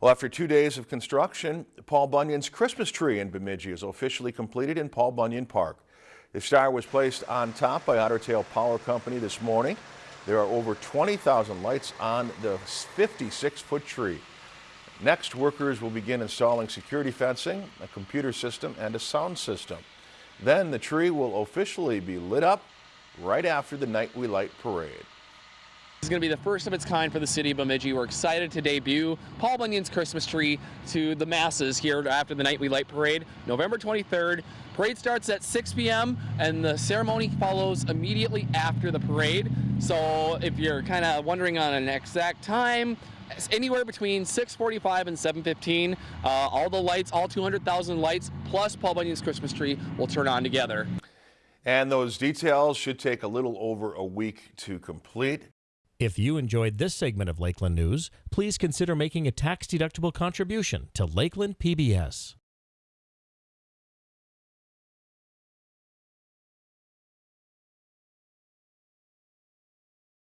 Well, after two days of construction, Paul Bunyan's Christmas tree in Bemidji is officially completed in Paul Bunyan Park. The star was placed on top by Otter Tail Power Company this morning. There are over 20,000 lights on the 56-foot tree. Next, workers will begin installing security fencing, a computer system, and a sound system. Then the tree will officially be lit up right after the Night We Light parade. This is going to be the first of its kind for the city of Bemidji. We're excited to debut Paul Bunyan's Christmas tree to the masses here after the Night We Light Parade, November 23rd. Parade starts at 6 p.m. and the ceremony follows immediately after the parade. So if you're kind of wondering on an exact time, anywhere between 6:45 and 7:15. Uh, all the lights, all 200,000 lights, plus Paul Bunyan's Christmas tree will turn on together. And those details should take a little over a week to complete. If you enjoyed this segment of Lakeland News, please consider making a tax-deductible contribution to Lakeland PBS.